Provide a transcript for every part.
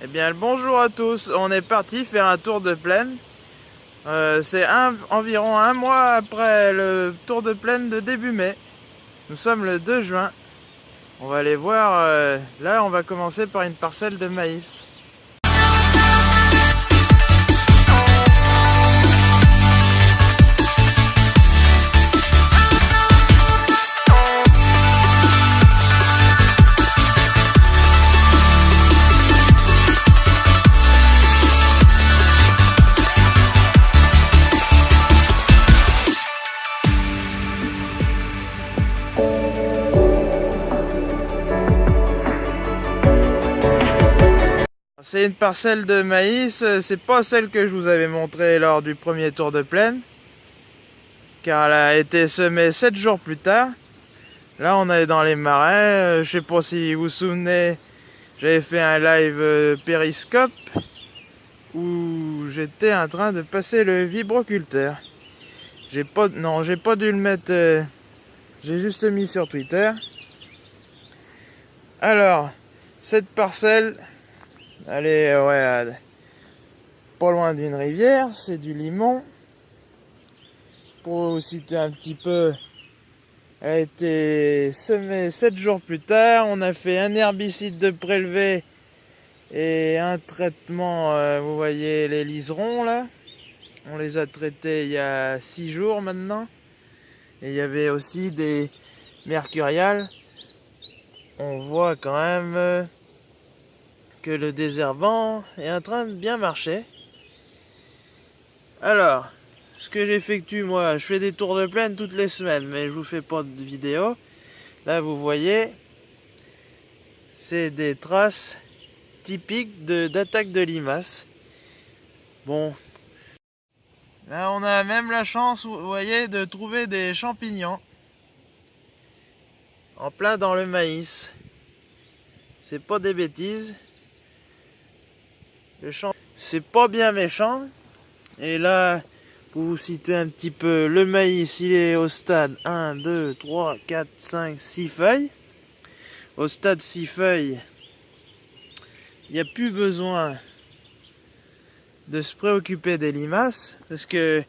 Eh bien, bonjour à tous. On est parti faire un tour de plaine. Euh, c'est environ un mois après le tour de plaine de début mai. Nous sommes le 2 juin. On va aller voir. Euh, là, on va commencer par une parcelle de maïs. Une parcelle de maïs, c'est pas celle que je vous avais montrée lors du premier tour de plaine, car elle a été semée 7 jours plus tard. Là on est dans les marais, je sais pas si vous vous souvenez, j'avais fait un live euh, périscope où j'étais en train de passer le vibroculteur. J'ai pas, non, j'ai pas dû le mettre, euh, j'ai juste mis sur Twitter. Alors, cette parcelle, Allez, ouais, pas loin d'une rivière, c'est du limon. Pour situer un petit peu, a été semée 7 jours plus tard. On a fait un herbicide de prélevé et un traitement, euh, vous voyez les liserons là. On les a traités il y a 6 jours maintenant. Et il y avait aussi des mercuriales. On voit quand même euh, le désherbant est en train de bien marcher. Alors, ce que j'effectue moi, je fais des tours de plaine toutes les semaines, mais je vous fais pas de vidéo. Là, vous voyez, c'est des traces typiques d'attaque de, limaces. Bon, là on a même la chance, vous voyez, de trouver des champignons en plein dans le maïs. C'est pas des bêtises. Le champ, c'est pas bien méchant. Et là, pour vous situer un petit peu, le maïs, il est au stade 1, 2, 3, 4, 5, 6 feuilles. Au stade 6 feuilles, il n'y a plus besoin de se préoccuper des limaces parce que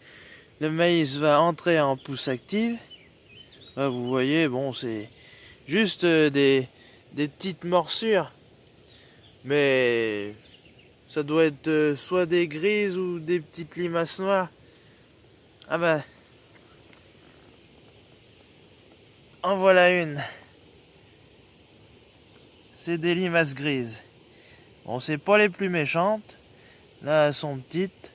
le maïs va entrer en pousse active. Vous voyez, bon, c'est juste des, des petites morsures. Mais ça doit être euh, soit des grises ou des petites limaces noires. Ah bah. En voilà une. C'est des limaces grises. Bon, c'est pas les plus méchantes. Là, elles sont petites.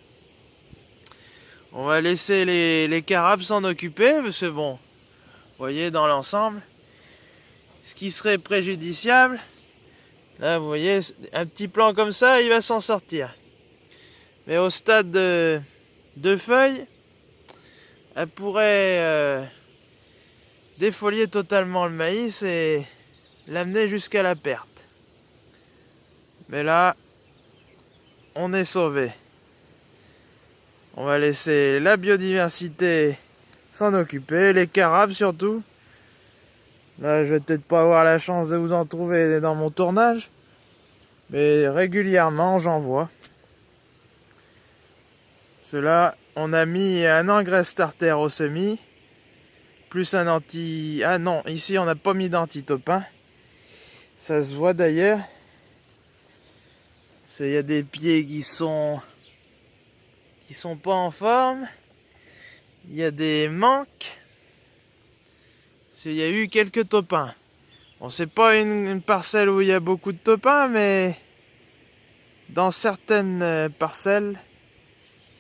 On va laisser les, carabes s'en occuper, parce que bon, vous voyez, dans l'ensemble, ce qui serait préjudiciable, Là, vous voyez, un petit plan comme ça, il va s'en sortir. Mais au stade de, de feuilles, elle pourrait euh, défolier totalement le maïs et l'amener jusqu'à la perte. Mais là, on est sauvé. On va laisser la biodiversité s'en occuper, les carabes surtout. Là, je vais peut-être pas avoir la chance de vous en trouver dans mon tournage. Mais régulièrement, j'en vois. Cela, on a mis un engrais starter au semis. Plus un anti... Ah non, ici, on n'a pas mis d'antitopin. Ça se voit d'ailleurs. Il y a des pieds qui sont... qui sont pas en forme. Il y a des manques il y a eu quelques topins. Bon, c'est pas une, parcelle où il y a beaucoup de topins, mais dans certaines euh, parcelles,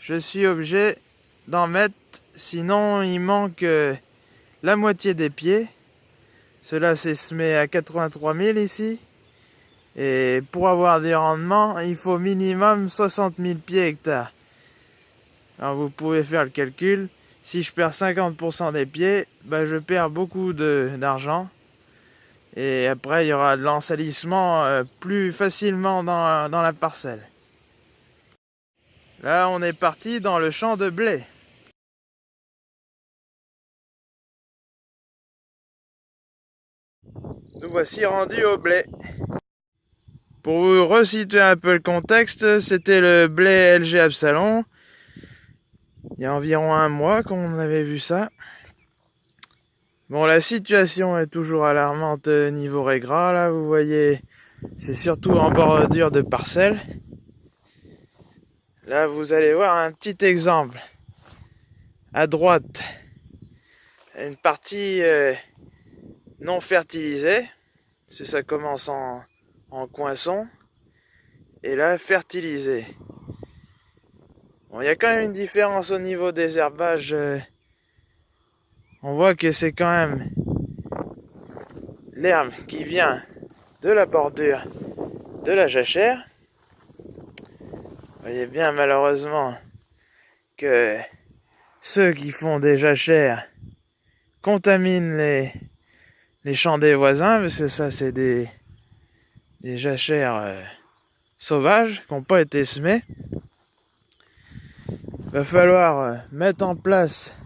je suis obligé d'en mettre, sinon il manque euh, la moitié des pieds. Cela s'est semé à 83 000 ici. Et pour avoir des rendements, il faut minimum 60 000 pieds hectares. Alors vous pouvez faire le calcul si je perds 50% des pieds, bah, je perds beaucoup d'argent. Et après, il y aura de l'ensalissement euh, plus facilement dans, dans la parcelle. Là, on est parti dans le champ de blé. Nous voici rendus au blé. Pour vous resituer un peu le contexte, c'était le blé LG Absalon. Il y a environ un mois qu'on avait vu ça. Bon, la situation est toujours alarmante niveau régras. Là, vous voyez, c'est surtout en bordure de parcelles. Là, vous allez voir un petit exemple. À droite, une partie euh, non fertilisée. C'est ça commence en, en coinçon. Et là, fertilisé. Bon, il y a quand même une différence au niveau des herbages. Euh, on voit que c'est quand même l'herbe qui vient de la bordure de la jachère. Voyez bien malheureusement que ceux qui font des jachères contaminent les, champs des voisins, parce que ça c'est des, jachères euh, sauvages qui n'ont pas été semées. Va falloir euh, mettre en place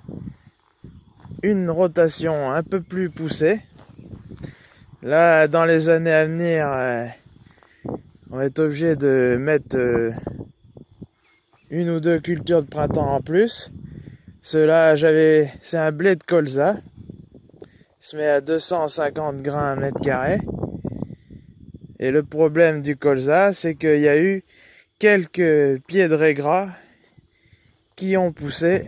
une rotation un peu plus poussée. Là, dans les années à venir, euh, on être obligé de mettre une ou deux cultures de printemps en plus. Cela, j'avais, c'est un blé de colza. Il se met à 250 grains mètre carré. Et le problème du colza, c'est qu'il y a eu quelques pieds de régras qui ont poussé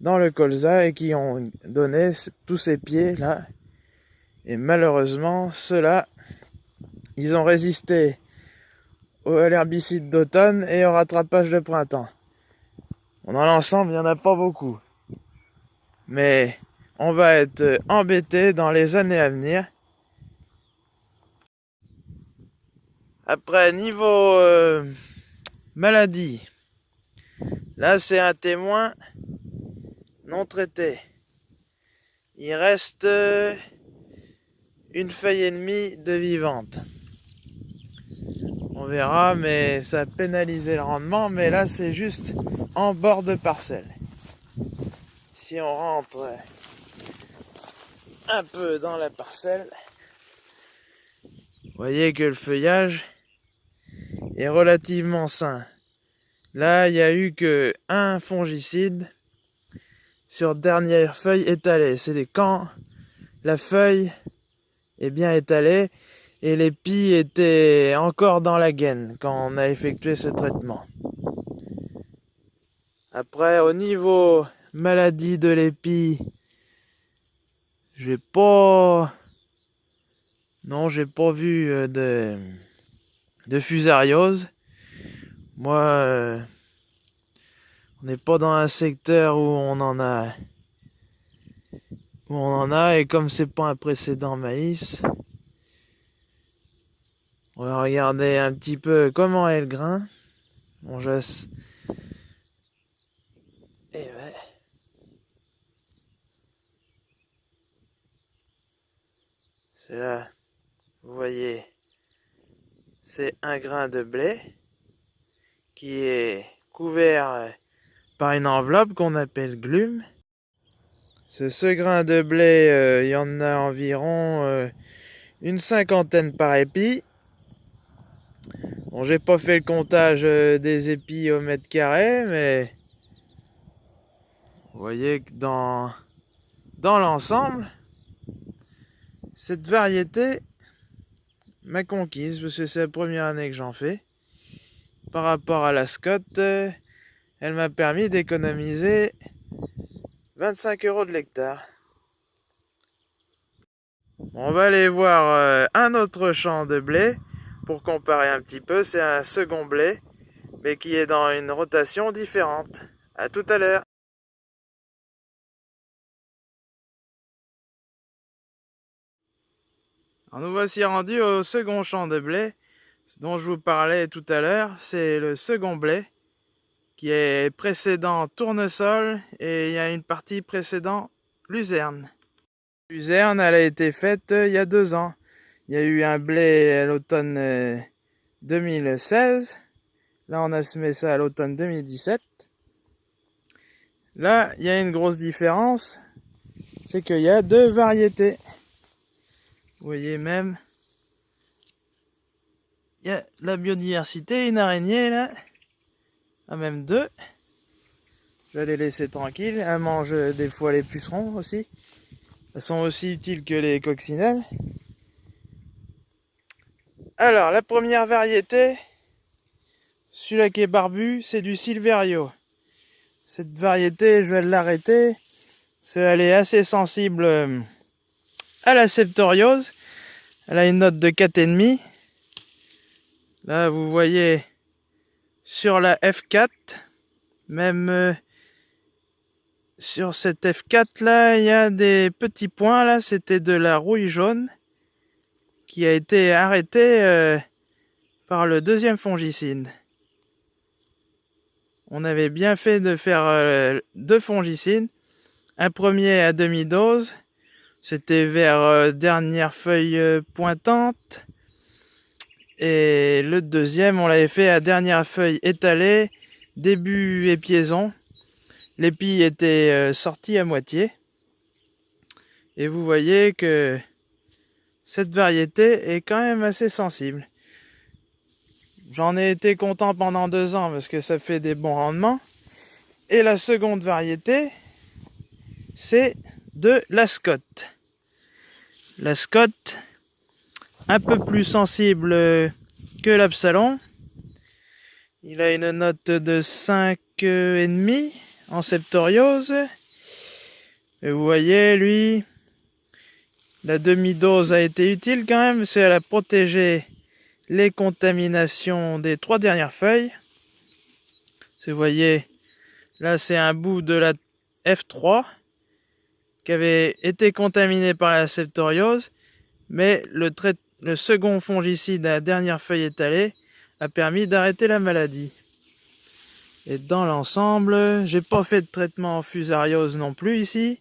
dans le colza et qui ont donné tous ces pieds là. Et malheureusement, ceux-là, ils ont résisté à l'herbicide d'automne et au rattrapage de printemps. Dans l'ensemble, il n'y en a pas beaucoup. Mais on va être embêté dans les années à venir Après, niveau euh, maladie, là c'est un témoin non traité. Il reste euh, une feuille et demie de vivante. On verra, mais ça a pénalisé le rendement. Mais là, c'est juste en bord de parcelle. Si on rentre un peu dans la parcelle, voyez que le feuillage est relativement sain. Là, il n'y a eu que un fongicide sur dernière feuille étalée. C'est quand la feuille est bien étalée et l'épi était encore dans la gaine quand on a effectué ce traitement. Après, au niveau maladie de l'épi, j'ai pas... Non, j'ai pas vu euh, de de fusariose. Moi, euh, on n'est pas dans un secteur où on en a. Où on en a, et comme c'est pas un précédent maïs, on va regarder un petit peu comment est le grain. Bon, je... Et ouais. C'est là, vous voyez c'est un grain de blé qui est couvert par une enveloppe qu'on appelle glume. Ce, grain de blé, euh, il y en a environ euh, une cinquantaine par épi. Bon, j'ai pas fait le comptage euh, des épis au mètre carré, mais vous voyez que dans, dans l'ensemble, cette variété ma conquise, parce que c'est la première année que j'en fais. Par rapport à la Scott, elle m'a permis d'économiser 25 euros de l'hectare. On va aller voir euh, un autre champ de blé pour comparer un petit peu. C'est un second blé, mais qui est dans une rotation différente. À tout à l'heure. Nous voici rendus au second champ de blé, dont je vous parlais tout à l'heure, c'est le second blé, qui est précédent tournesol, et il y a une partie précédent luzerne. Luzerne, elle a été faite euh, il y a deux ans. Il y a eu un blé à l'automne 2016, euh, là on a semé ça à l'automne 2017. Là, il y a une grosse différence, c'est qu'il y a deux variétés. Vous voyez même il y a la biodiversité, une araignée là, ah, même deux. Je vais les laisser tranquilles. Elle mange des fois les pucerons aussi. Elles sont aussi utiles que les coccinelles. Alors, la première variété, celui-là qui est barbu, c'est du Silverio. Cette variété, je vais l'arrêter. Elle est assez sensible euh, à la septoriose. Elle a une note de 4,5. Là, vous voyez sur la F4, même euh, sur cette F4 là, il y a des petits points là, c'était de la rouille jaune qui a été arrêtée euh, par le deuxième fongicide. On avait bien fait de faire euh, deux fongicides. Un premier à demi-dose, c'était vers dernière feuille pointante. Et le deuxième, on l'avait fait à dernière feuille étalée, début épiaison. L'épi était euh, sorti à moitié. Et vous voyez que cette variété est quand même assez sensible. J'en ai été content pendant deux ans parce que ça fait des bons rendements. Et la seconde variété, c'est de la Scott. La Scott, un peu plus sensible que l'Absalon. Il a une note de 5,5 en septoriose. Et vous voyez, lui, la demi-dose a été utile quand même, c'est elle a protégé les contaminations des trois dernières feuilles. Vous voyez, là c'est un bout de la F3 qui avait été contaminé par la septoriose, mais le, le second fongicide à la dernière feuille étalée a permis d'arrêter la maladie. Et dans l'ensemble, j'ai pas fait de traitement en fusariose non plus ici.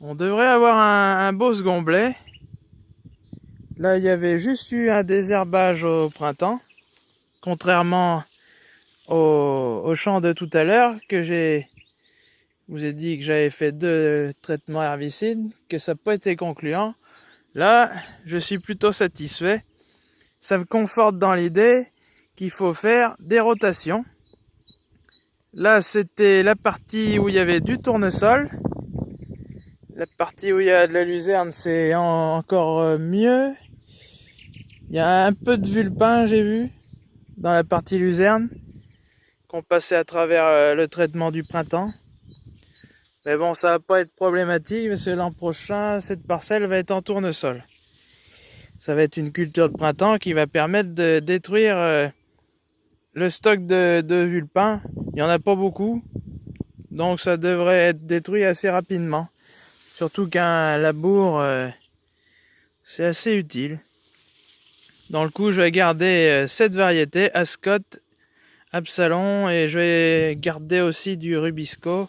On devrait avoir un, beau second blé. Là, il y avait juste eu un désherbage au printemps. Contrairement au, au champ de tout à l'heure que j'ai vous ai dit que j'avais fait deux traitements herbicides, que ça n'a pas été concluant. Là, je suis plutôt satisfait. Ça me conforte dans l'idée qu'il faut faire des rotations. Là, c'était la partie où il y avait du tournesol. La partie où il y a de la luzerne, c'est encore euh, mieux. Il y a un peu de vulpin, j'ai vu, dans la partie luzerne, qu'on passait à travers euh, le traitement du printemps. Mais bon, ça va pas être problématique, parce que l'an prochain, cette parcelle va être en tournesol. Ça va être une culture de printemps qui va permettre de détruire euh, le stock de, de vulpins, il n'y en a pas beaucoup. Donc ça devrait être détruit assez rapidement. Surtout qu'un labour, euh, c'est assez utile. Dans le coup, je vais garder euh, cette variété, Ascot, Absalon, et je vais garder aussi du Rubisco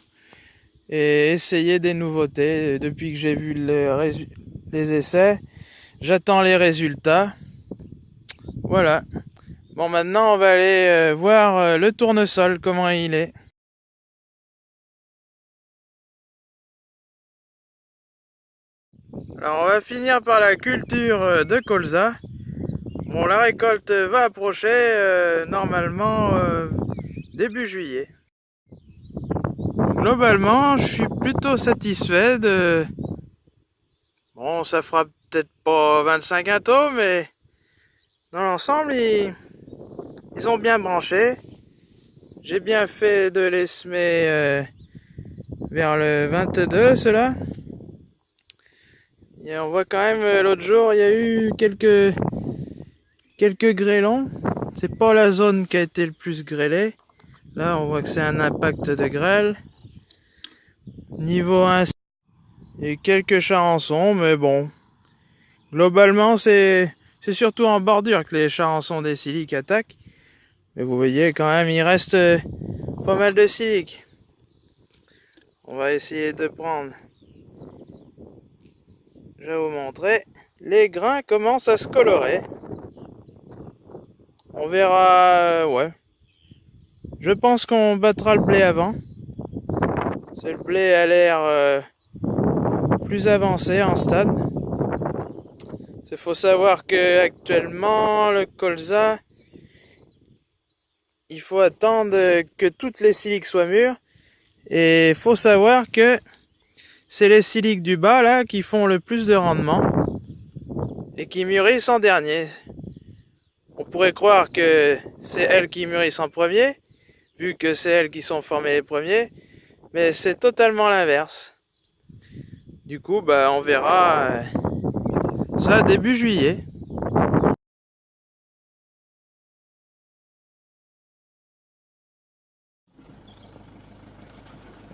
et essayer des nouveautés. Depuis que j'ai vu les essais, j'attends les résultats. Voilà. Bon, maintenant, on va aller euh, voir euh, le tournesol, comment il est. Alors, on va finir par la culture euh, de colza. Bon, la récolte va approcher normalement début juillet. Globalement, je suis plutôt satisfait de... Bon, ça fera peut-être pas 25 quintaux, mais dans l'ensemble, il... Ils ont bien branché. J'ai bien fait de les semer euh, vers le 22, cela. Et on voit quand même euh, l'autre jour, il y a eu quelques quelques grêlons. C'est pas la zone qui a été le plus grêlée. Là, on voit que c'est un impact de grêle. Niveau 1, et quelques charançons, mais bon. Globalement, c'est surtout en bordure que les charançons des siliques attaquent. Mais vous voyez quand même, il reste euh, pas mal de silic. On va essayer de prendre. Je vais vous montrer. Les grains commencent à se colorer. On verra, euh, ouais. Je pense qu'on battra le blé avant. Le blé a l'air euh, plus avancé en stade. Il faut savoir que actuellement le colza, il faut attendre que toutes les siliques soient mûres. Et il faut savoir que c'est les siliques du bas qui font le plus de rendement et qui mûrissent en dernier. On pourrait croire que c'est elles qui mûrissent en premier, vu que c'est elles qui sont formées les premiers, mais c'est totalement l'inverse. Du coup, bah, on verra euh, ça début juillet.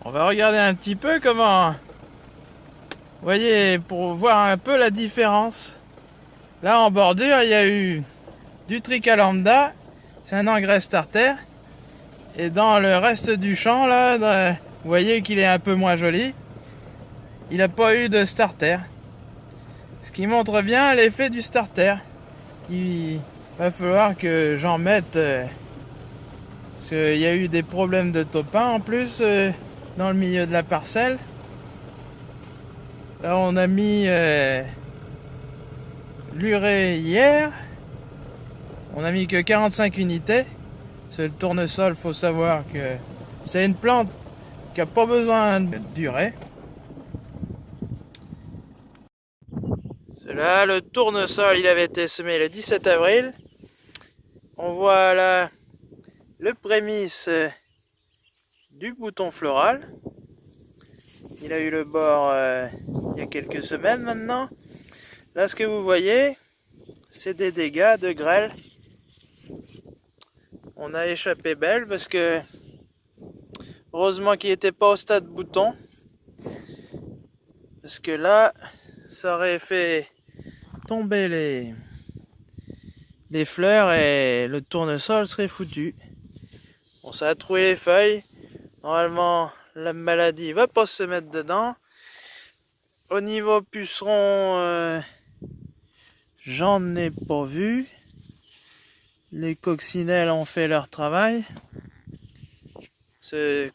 On va regarder un petit peu comment... Voyez, pour voir un peu la différence. Là, en bordure, il y a eu du tricalambda. C'est un engrais starter. Et dans le reste du champ, là, vous voyez qu'il est un peu moins joli. Il n'a pas eu de starter. Ce qui montre bien l'effet du starter. Il va falloir que j'en mette... Euh, parce qu'il y a eu des problèmes de topin en plus. Euh, dans le milieu de la parcelle. Là, on a mis euh, l'urée hier. On a mis que 45 unités. C'est le tournesol, faut savoir que c'est une plante qui n'a pas besoin de d'urée. Cela, le tournesol, il avait été semé le 17 avril. On voit là le prémisse du bouton floral. Il a eu le bord euh, il y a quelques semaines maintenant. Là, ce que vous voyez, c'est des dégâts de grêle. On a échappé belle parce que heureusement qu'il n'était pas au stade bouton. Parce que là, ça aurait fait tomber les, les fleurs et le tournesol serait foutu. Bon, ça a trouvé les feuilles. Normalement, la maladie va pas se mettre dedans. Au niveau puceron, euh, j'en ai pas vu. Les coccinelles ont fait leur travail.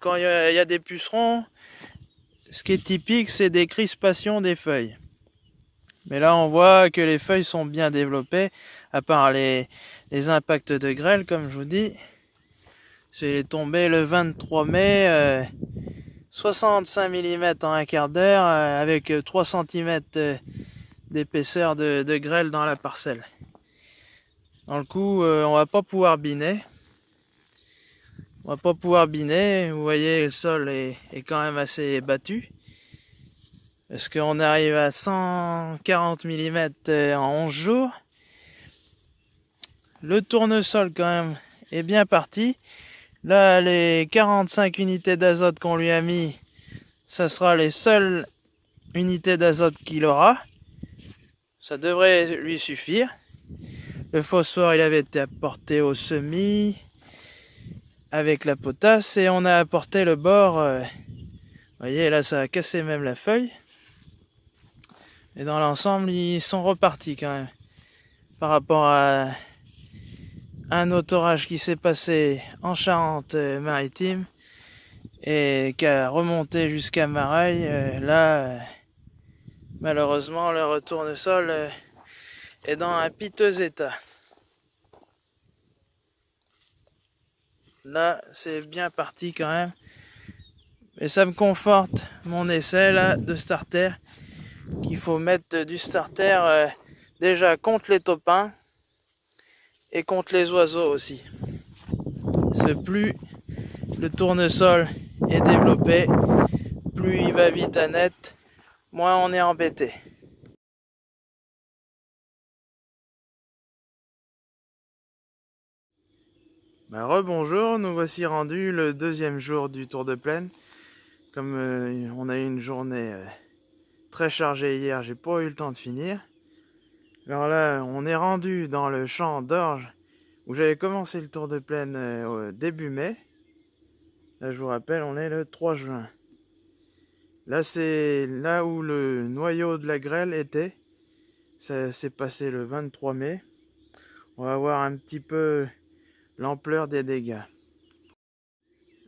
Quand il y, a des pucerons, ce qui est typique, c'est des crispations des feuilles. Mais là, on voit que les feuilles sont bien développées, à part les, impacts de grêle, comme je vous dis. C'est tombé le 23 mai, 65 euh, mm en un quart d'heure, euh, avec 3 cm euh, d'épaisseur de, grêle dans la parcelle. Dans le coup, on va pas pouvoir biner. On va pas pouvoir biner. Vous voyez, le sol est, quand même assez battu. Parce qu'on arrive à 140 mm en 11 jours. Le tournesol quand même est bien parti. Là, les 45 unités d'azote qu'on lui a mis, ça sera les seules unités d'azote qu'il aura. Ça devrait lui suffire. Le phosphore, il avait été apporté au semis avec la potasse et on a apporté le bord. Euh, vous voyez, là, ça a cassé même la feuille. Et dans l'ensemble, ils sont repartis quand même par rapport à un autre orage qui s'est passé en Charente-Maritime et qui a remonté jusqu'à Mareil. Euh, là, malheureusement, le retour de sol euh, est dans un piteux état. Là, c'est bien parti quand même. Mais ça me conforte mon essai là de starter qu'il faut mettre du starter euh, déjà contre les topins et contre les oiseaux aussi. Plus le tournesol est développé, plus il va vite à net, moins on est embêté. Ben, Rebonjour, nous voici rendus le deuxième jour du Tour de Plaine. Comme euh, on a eu une journée euh, très chargée hier, j'ai pas eu le temps de finir. Alors là, on est rendu dans le champ d'orge où j'avais commencé le tour de plaine euh, au début mai. Là, je vous rappelle, on est le 3 juin. Là, c'est là où le noyau de la grêle était. Ça s'est passé le 23 mai. On va voir un petit peu l'ampleur des dégâts.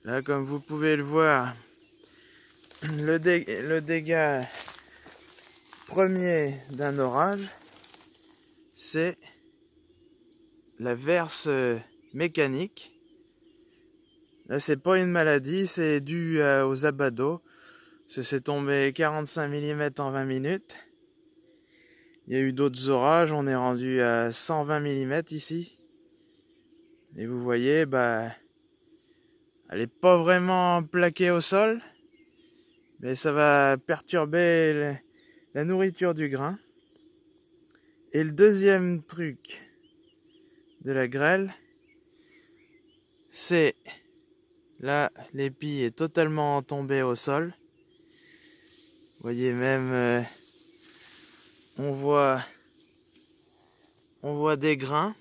Là, comme vous pouvez le voir, le, le dégât premier d'un orage c'est la verse euh, mécanique. Là, c'est pas une maladie, c'est dû aux abados. C'est tombé 45 mm en 20 minutes. Il y a eu d'autres orages, on est rendu à 120 mm ici. Et vous voyez, bah, elle est pas vraiment plaquée au sol, mais ça va perturber la nourriture du grain. Et le deuxième truc de la grêle, c'est là l'épi est totalement tombé au sol. Vous voyez même, euh, on voit, on voit des grains,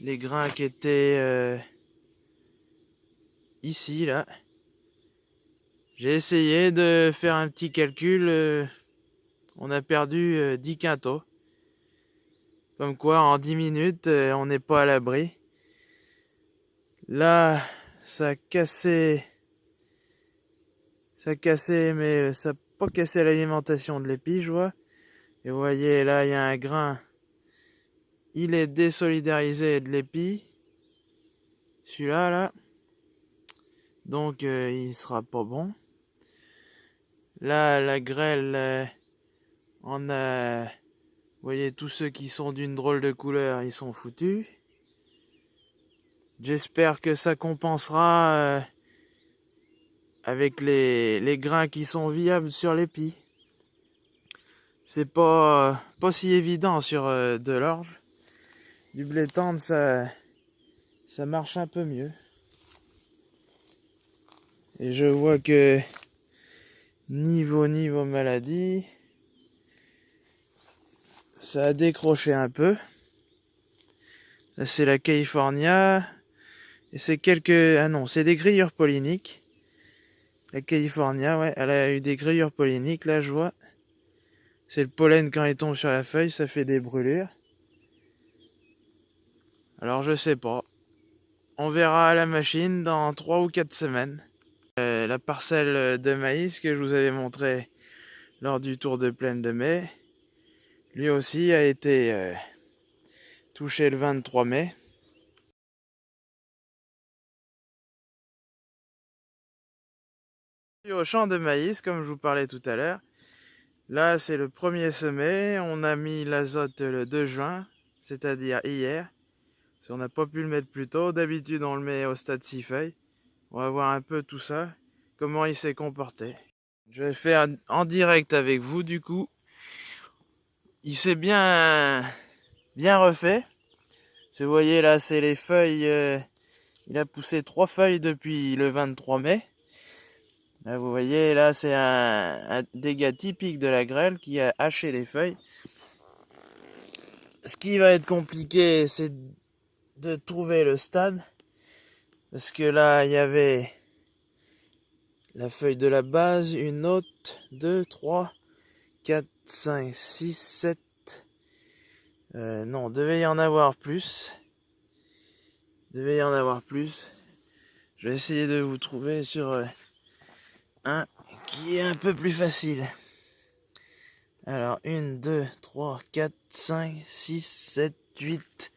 les grains qui étaient euh, ici là. J'ai essayé de faire un petit calcul. Euh, on a perdu 10 euh, quintaux. Comme quoi, en 10 minutes, on n'est pas à l'abri. Là, ça a cassé. Ça a cassé, mais ça n'a pas cassé l'alimentation de l'épi, je vois. Et vous voyez, là, il y a un grain. Il est désolidarisé de l'épi. Celui-là, là. Donc, il sera pas bon. Là, la grêle, on a... Vous voyez, tous ceux qui sont d'une drôle de couleur, ils sont foutus. J'espère que ça compensera euh, avec les, les, grains qui sont viables sur l'épi. C'est pas, pas si évident sur euh, de l'orge. Du blé tendre, ça, ça marche un peu mieux. Et je vois que Niveau, niveau maladie. Ça a décroché un peu. Là, c'est la California. Et c'est quelques... Ah non, c'est des grillures polliniques. La California, ouais, elle a eu des grillures polliniques, là, je vois. C'est le pollen quand il tombe sur la feuille, ça fait des brûlures. Alors, je sais pas. On verra à la machine dans 3 ou 4 semaines. Euh, la parcelle de maïs que je vous avais montré lors du tour de plaine de mai, lui aussi a été euh, touché le 23 mai. Au champ de maïs, comme je vous parlais tout à l'heure, là c'est le premier semé, on a mis l'azote le 2 juin, c'est-à-dire hier. On n'a pas pu le mettre plus tôt, d'habitude on le met au stade 6 feuilles. On va voir un peu tout ça, comment il s'est comporté. Je vais faire en direct avec vous du coup. Il s'est bien, bien refait. Vous voyez là, c'est les feuilles. Euh, il a poussé trois feuilles depuis le 23 mai. Là, vous voyez, là, c'est un, un, dégât typique de la grêle qui a haché les feuilles. Ce qui va être compliqué, c'est de trouver le stade. Parce que là, il y avait la feuille de la base, une autre, deux, trois, quatre, cinq, six, sept. Euh, non, devait y en avoir plus. Devait y en avoir plus. Je vais essayer de vous trouver sur euh, un qui est un peu plus facile. Alors, une, deux, trois, quatre, cinq, six, sept, huit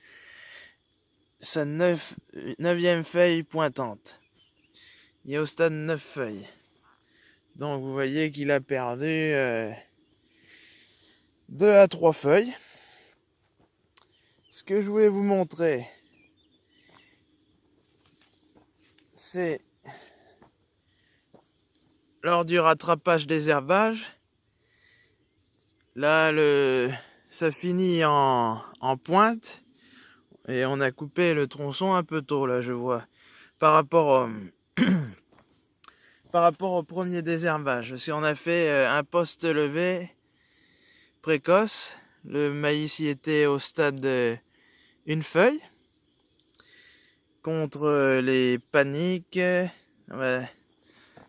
sa neuf, neuvième feuille pointante. Il est au stade 9 feuilles. Donc vous voyez qu'il a perdu euh, 2 à 3 feuilles. Ce que je voulais vous montrer, c'est lors du rattrapage des herbages. Là, le, ça finit en, en pointe et on a coupé le tronçon un peu tôt, là, je vois. Par rapport au, par rapport au premier désherbage. Si on a fait euh, un poste levé précoce. Le maïs y était au stade de une feuille. Contre euh, les paniques.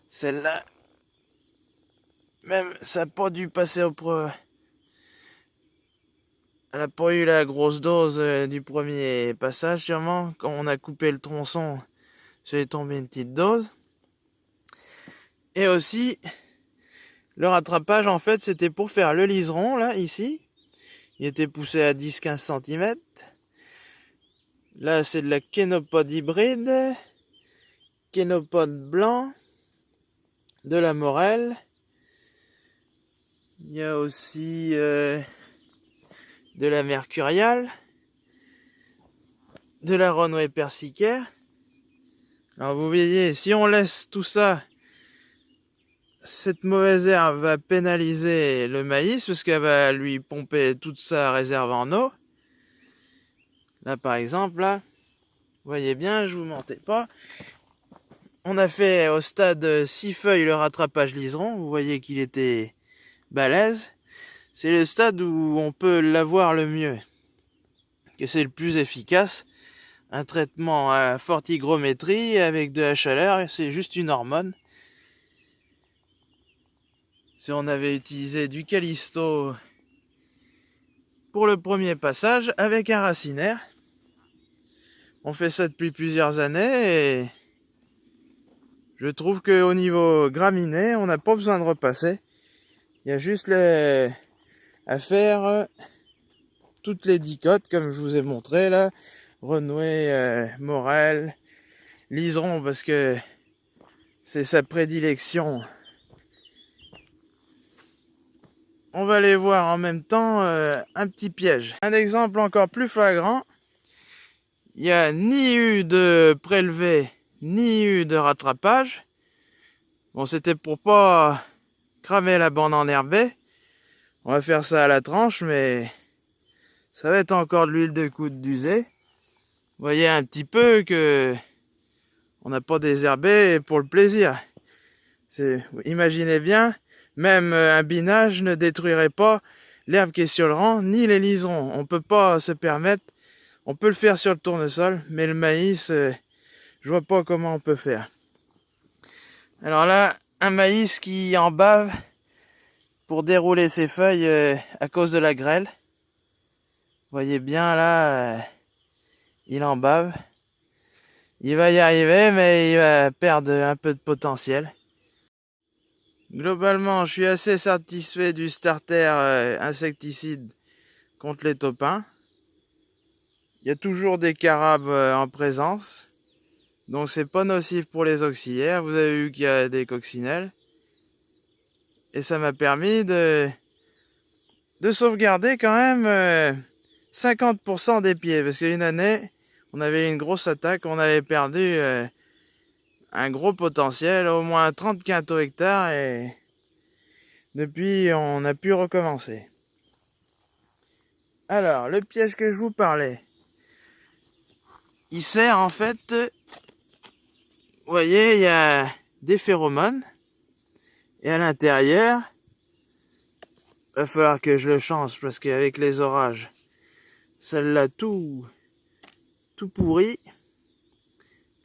Celle-là. Même ça n'a pas dû passer au, pro elle n'a pas eu la grosse dose euh, du premier passage sûrement. Quand on a coupé le tronçon, c'est tombé une petite dose. Et aussi, le rattrapage en fait c'était pour faire le liseron là, ici. Il était poussé à 10-15 cm. Là, c'est de la kénopode hybride. Kénopode blanc. De la morelle. Il y a aussi euh, de la mercuriale. De la renouée persicaire. Alors vous voyez, si on laisse tout ça cette mauvaise herbe va pénaliser le maïs parce qu'elle va lui pomper toute sa réserve en eau. Là, par exemple, là, vous voyez bien, je vous mentais pas. On a fait au stade 6 feuilles le rattrapage liseron. Vous voyez qu'il était balèze. C'est le stade où on peut l'avoir le mieux. Que c'est le plus efficace. Un traitement à forte hygrométrie avec de la chaleur, c'est juste une hormone. Si on avait utilisé du calisto pour le premier passage avec un racinaire. On fait ça depuis plusieurs années et je trouve qu'au niveau graminé, on n'a pas besoin de repasser. Il y a juste les... à faire toutes les dicotes comme je vous ai montré là. Renouer, euh, Morel, Liseron parce que c'est sa prédilection on va aller voir en même temps euh, un petit piège. Un exemple encore plus flagrant. Il n'y a ni eu de prélevé, ni eu de rattrapage. Bon, c'était pour pas cramer la bande enherbée. On va faire ça à la tranche, mais ça va être encore de l'huile de coude d'usé. Vous voyez un petit peu que on n'a pas désherbé pour le plaisir. Imaginez bien, même un binage ne détruirait pas l'herbe qui est sur le rang, ni les liserons. On ne peut pas se permettre. On peut le faire sur le tournesol, mais le maïs, euh, je vois pas comment on peut faire. Alors là, un maïs qui en bave pour dérouler ses feuilles euh, à cause de la grêle. Voyez bien là, il en bave. Il va y arriver, mais il va perdre un peu de potentiel. Globalement, je suis assez satisfait du starter euh, insecticide contre les topins. Il y a toujours des carabes euh, en présence. Donc c'est pas nocif pour les auxiliaires. Vous avez vu qu'il y a des coccinelles. Et ça m'a permis de, de sauvegarder quand même 50% euh, des pieds. Parce qu'une année, on avait une grosse attaque. On avait perdu un gros potentiel, au moins 30 quintaux hectares et depuis on a pu recommencer. Alors, le piège que je vous parlais, il sert en fait, vous voyez, il y a des phéromones et à l'intérieur, va falloir que je le change parce qu'avec les orages, celle-là tout, tout pourri.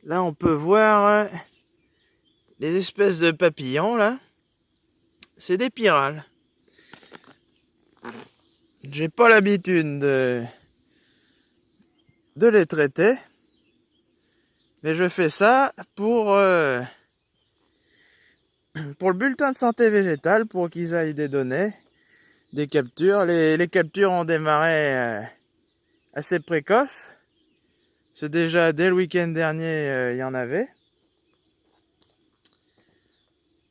Là, on peut voir euh, les espèces de papillons, là. C'est des pyrales. J'ai pas l'habitude de, de les traiter. Mais je fais ça pour, euh, pour le bulletin de santé végétale, pour qu'ils aillent des données, des captures. Les, captures ont démarré euh, assez précoces. C'est déjà dès le week-end dernier, euh, il y en avait.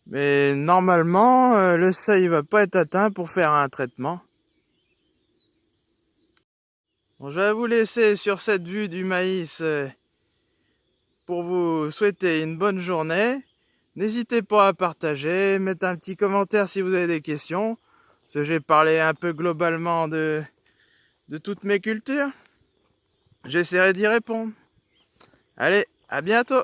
Mais normalement, euh, le seuil va pas être atteint pour faire un traitement. Je vais vous laisser sur cette vue du maïs pour vous souhaiter une bonne journée. N'hésitez pas à partager, mettre un petit commentaire si vous avez des questions. Parce que j'ai parlé un peu globalement de, de toutes mes cultures. J'essaierai d'y répondre. Allez, à bientôt